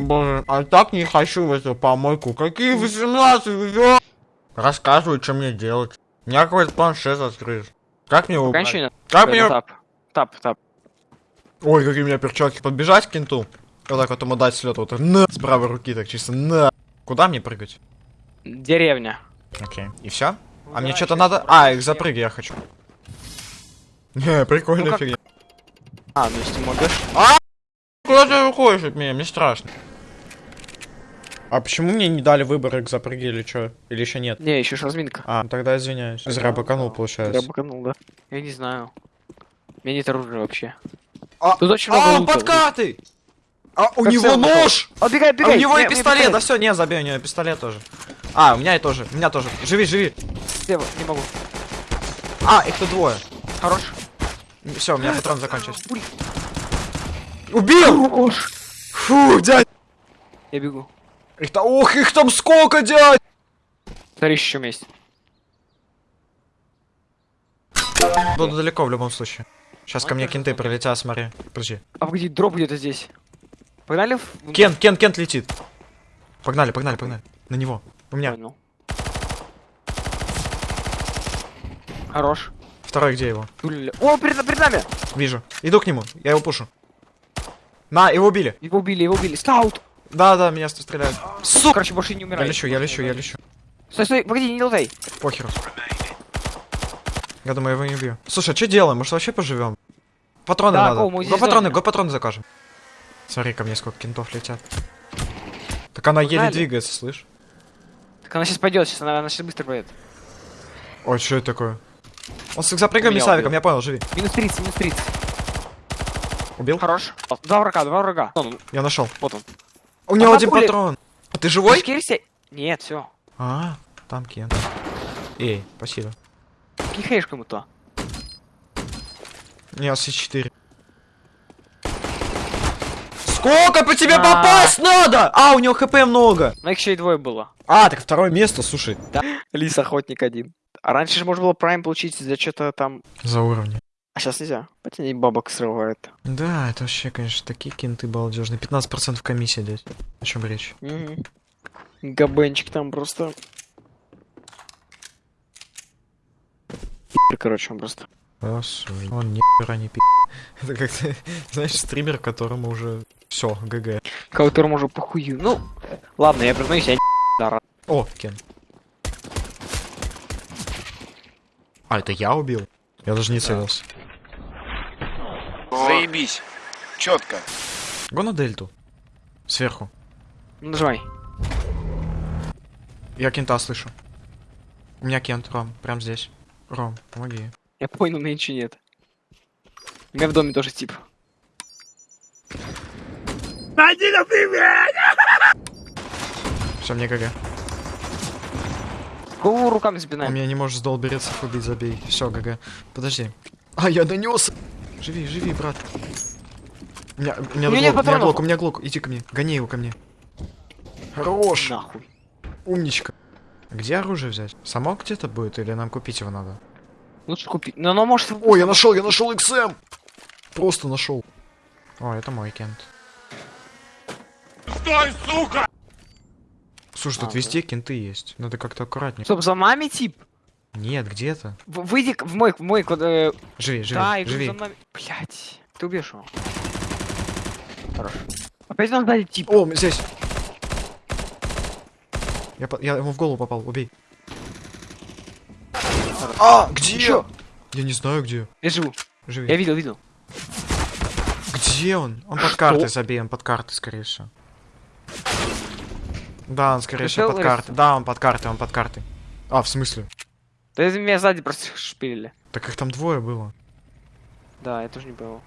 Боже, а так не хочу в эту помойку. Какие 18 ё... Рассказывай, что мне делать. У меня какой-то планшет открыт. Как мне убрать? Кончина. Как мне... Тап. Тап, тап. Ой, какие у меня перчатки. Подбежать к кенту. Вот так вот ему дать слет. Вот на. С правой руки так чисто. На. Куда мне прыгать? Деревня. Окей. И все? А мне что-то надо... А, их запрыгай я хочу. Не, прикольная Ну как? фигня. А, ну если можешь. Куда ты уходишь от меня? Мне страшно. А почему мне не дали выбор их запрыги или что? Или еще нет? Не, еще ж разминка. А, тогда извиняюсь. Зря баканул, получается. быканул, да. Я не знаю. У меня нет оружия вообще. А, Тут очень много а он лута. под картой! А у Как него нож! А, бегай, А у него Не, и пистолет! Да все, не, забей, у него пистолет тоже. А, у меня и тоже, у меня тоже. Живи, живи. Слева, не могу. А, их тут двое. Хорош. Все, у меня патрон закончился. Убил! Фу, дядь! Я бегу. Их там, ох, их там сколько, дядь! Смотри, еще вместе. Буду далеко в любом случае. Сейчас ко мне кенты прилетят, смотри. Подожди. А погоди, дроп где-то здесь. Погнали в... Кент, Кент, Кент летит. Погнали, погнали, погнали. На него. У меня. Понял. Хорош. Второй где его? О, перед, перед нами! Вижу. Иду к нему. Я его пушу. На, его убили. Его убили, его убили. Стаут! Да, да, меня стреляют. Сука! Короче, больше не Я умирай. лечу, я лечу, я лечу. Стой, стой, погоди, не лутай. Похеру. Я думаю, я его не убью. Слушай, а что делаем? Может вообще поживем? Патроны Да, надо. Го, патроны, го патроны закажем. Смотри, ко мне сколько кентов летят. Так она еле Погнали. двигается, слышь? Так она сейчас пойдет, сейчас она, она сейчас быстро пойдет. Ой, что это такое? Он с запрыгами Меня с авиком, убил. я понял, живи. Минус 30, минус 30. Убил? Хорош. Два врага, два врага. Он, Я нашел. вот он. У него А один пули- патрон. Ты живой? Шкирься. Нет, все. А, там Кент. Эй, спасибо. Кихаешь кому-то. Не, С4. Сколько по тебе А. попасть надо? А, у него хп много. Но их еще и двое было. А, так второе место, слушай. Лис охотник один. А раньше же можно было прайм получить за что-то там. За уровни. А сейчас нельзя. Хотя они бабок срывают. Да, это вообще, конечно, такие кенты балдежные. 15% комиссия, дядь. О чем речь? Угу. Габенчик там просто. Короче, он просто. Господи. Он ни хера не пи***. Это как знаешь, стример, которому уже все, ГГ. Которому уже похую. Ну, ладно, я признаюсь, я рад. О, Кен. А, это я убил? Я даже не целился. Заебись. Четко. Го на дельту. Сверху. Ну, нажимай. Я кента слышу. У меня кент, Ром, прям здесь. Ром, помоги. Я понял, меня ничего нет. У меня в доме тоже тип. Все, мне ГГ. Кого руками У запинаем? меня не можешь с долберецов убить, забей. Все, ГГ. Подожди. А, я донес. Живи, живи, брат. У меня, у меня, У меня глок, у меня глок, у меня глок. Иди ко мне. Гони его ко мне. Хорош. Нахуй. Умничка. Где оружие взять? Само где-то будет или нам купить его надо? Лучше купить. Но оно может... Ой, я нашел, я нашел XM! Просто нашел. О, это мой кент. Стой, сука! Слушай, тут А, везде кенты есть. Надо как-то аккуратнее. Стоп, за нами тип? Нет, где-то. В- Выйди в мой, в мой, квад- э, Живи, живи, Да, живи. за нами. Блять. Ты убьешь его. Хорошо. Опять нам сзади тип. О, здесь. Я, по- я ему в голову попал, убей. А, где? Ещё. Я не знаю где. Я живу. Живи. Я видел, видел. Где он? Он под картой забей, он под картой, скорее всего. Да, он скорее всего под картой. Да, он под картой, он под картой. А, в смысле? Да это меня сзади просто шпилили. Так их там двое было. Да, я тоже не понял.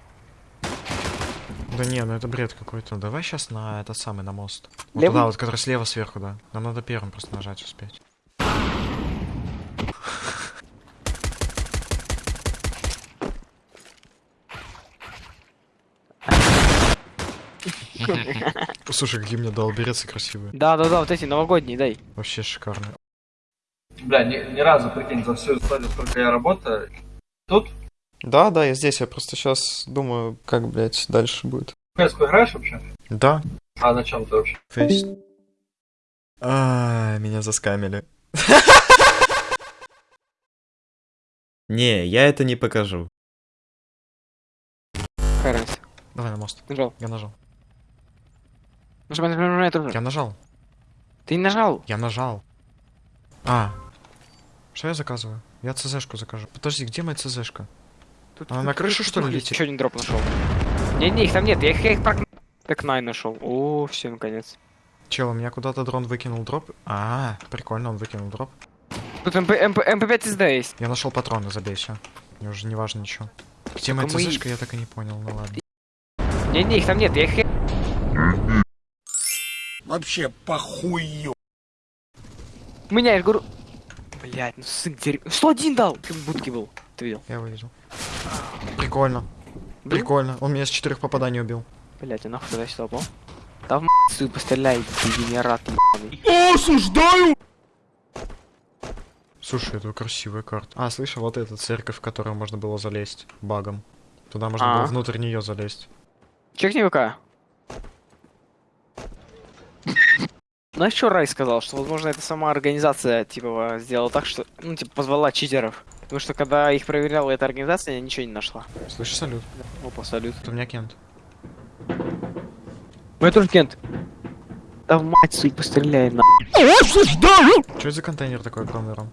Да не, ну это бред какой-то. Давай сейчас на этот самый, на мост. Вот Левый? туда вот, который слева сверху, да. Нам надо первым просто нажать успеть. Слушай, какие мне долберецы красивые. Да, да, да, вот эти новогодние, дай. Вообще шикарные. Бля, ни, ни разу, прикинь, за всю историю, сколько я работаю. Тут Да, да, я здесь. Я просто сейчас думаю, как, блядь, дальше будет. в PS играешь вообще? Да. А на чем ты вообще? Фейс. А, меня заскамили. Не, я это не покажу. Разница? Давай на мост. Нажал. Я нажал. Нажимай, нажимай, нажимай тоже. Я нажал. Ты не нажал. Я нажал. А. Что я заказываю? Я ЦЗшку закажу. Подожди, где моя ЦЗшка? Тут, Она на крышу, что ли, летит? Еще один дроп нашел. Не-не, их там нет, я их, я их прок... Так най нашел. О, все, наконец. Чел, у меня куда-то дрон выкинул дроп. А, прикольно, он выкинул дроп. Тут МП, МП, МП5 СД есть. Я нашел патроны, забей, все. Мне уже не важно ничего. Где моя ЦЗшка, я так и не понял, ну ладно. Не-не, их там нет, я их... Вообще похую. У меня, я же говорю... Блять, ну сын дерь... 101 дал! Как в будке был. Ты видел? Я его видел. Прикольно. Был? Прикольно. Он меня с четырех попаданий убил. Блять, я нахуй туда сюда упал. Да в м***ю постреляй, дегенерат ебаный. Осуждаю! Слушай, это красивая карта. А, слышал, вот эта церковь, в которую можно было залезть багом. Туда можно А. было внутрь нее залезть. Чекни ВК. Знаешь, что Рай сказал? Что, возможно, это сама организация, типа, сделала так, что, ну, типа, позвала читеров. Потому что, когда их проверяла эта организация, она ничего не нашла. Слышишь, салют. Опа, салют. Это у меня Кент. Мы тоже Кент. Да в мать свою постреляй, на. Что за контейнер такой огромный, Ром?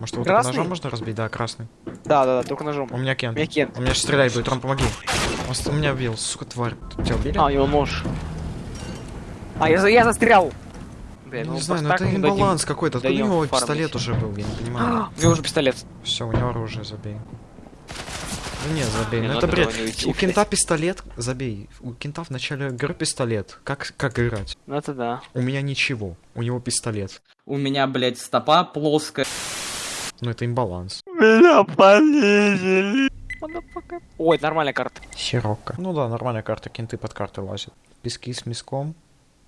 Может, его Красный? ножом можно разбить? Да, красный. Да, да, да, только ножом. У меня У Кент. меня Кент. Он меня сейчас стрелять будет, Ром, помоги. Он, меня убил, сука, тварь. Тебя убили? А, у него нож. А, я, я застрял! Блин, не ну знаю, ну так это мы дадим. имбаланс какой-то. Откуда у него фармить. пистолет уже был? Я не понимаю. А, У него уже пистолет. Все, у него оружие, забей. Ну нет, забей, Не, ну это бред. не уйти, У кента пистолет, забей. У кента в начале игры пистолет. Как, как играть? Ну это да. У меня ничего, у него пистолет. У меня, блядь, стопа плоская. Ну это имбаланс. Ой, это нормальная карта. Сирока. Ну да, нормальная карта, кенты под карты лазят. Пески с миском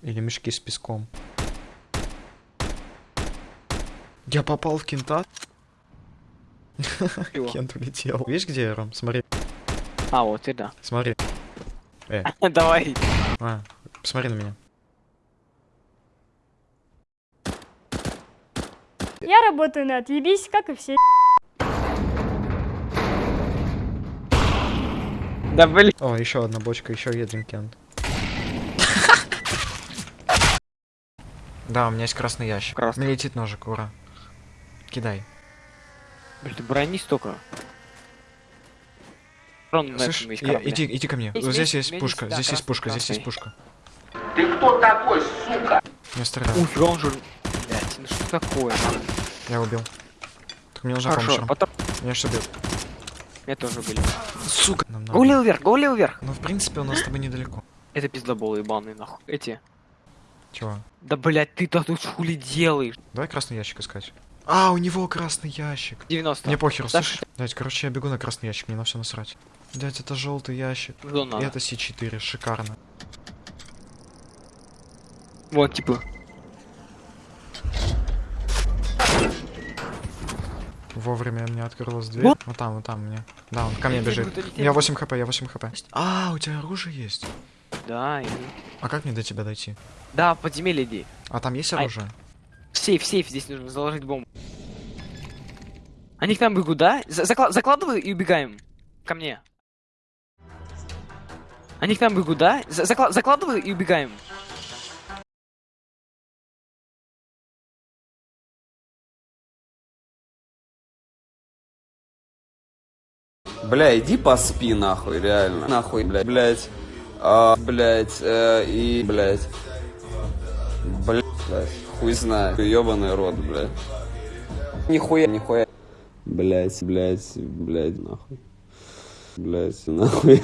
или мешки с песком. Я попал в кента. Кент улетел. Видишь, где я, Ром? Смотри, А, вот и да. смотри. Э, Давай. а, посмотри на меня. Я работаю на отъебись, как и все. Да блин. О, еще одна бочка, еще один кент. Да, у меня есть красный ящик. Красный. Мне летит ножик, ура. Кидай. Блин, ты брони столько. Рон, Слышь, я- иди, иди ко мне. Вот здесь есть, меня пушка, да, здесь есть красный, пушка, здесь есть красный. пушка. Ты кто такой, сука? Я стреляю. Уф, он же... Блять, ну что такое? Я убил. Так мне нужна Хорошо, помощь. потом... Меня что бьет? Меня тоже были. Сука! Нам надо. Го левый вверх, го левый вверх. Ну, в принципе, у нас с тобой недалеко. Это пиздоболы ебаные, нахуй. Эти. Чего? Да, блять, ты-то тут хули делаешь? Давай красный ящик искать. А, у него красный ящик. 90. Мне похер, Да слышишь? Дядь, короче, я бегу на красный ящик, мне на все насрать. Дядь, это желтый ящик. Зона. И это С4, шикарно. Вот, типа. Вовремя мне открылась дверь. Вот. Вот там, вот там мне. Да, он ко мне бежит. будут, летели Я 8 хп, я 8 хп. А, у тебя оружие есть? Да, и... А как мне до тебя дойти? Да, в подземелье иди. А там есть оружие? В сейф, в сейф, здесь нужно заложить бомбу. Они к нам бегут, да? За- закла- закладываю и убегаем. Ко мне. Они к нам бегут, да? За- закла- закладываю и убегаем. Бля, иди поспи нахуй, реально. Нахуй, блядь, блядь. А, блядь, э, и. Блядь, блядь, хуй знает. Ёбаный рот, блядь. Нихуя, нихуя. Блядь, блядь, блядь, нахуй. Блядь, нахуй.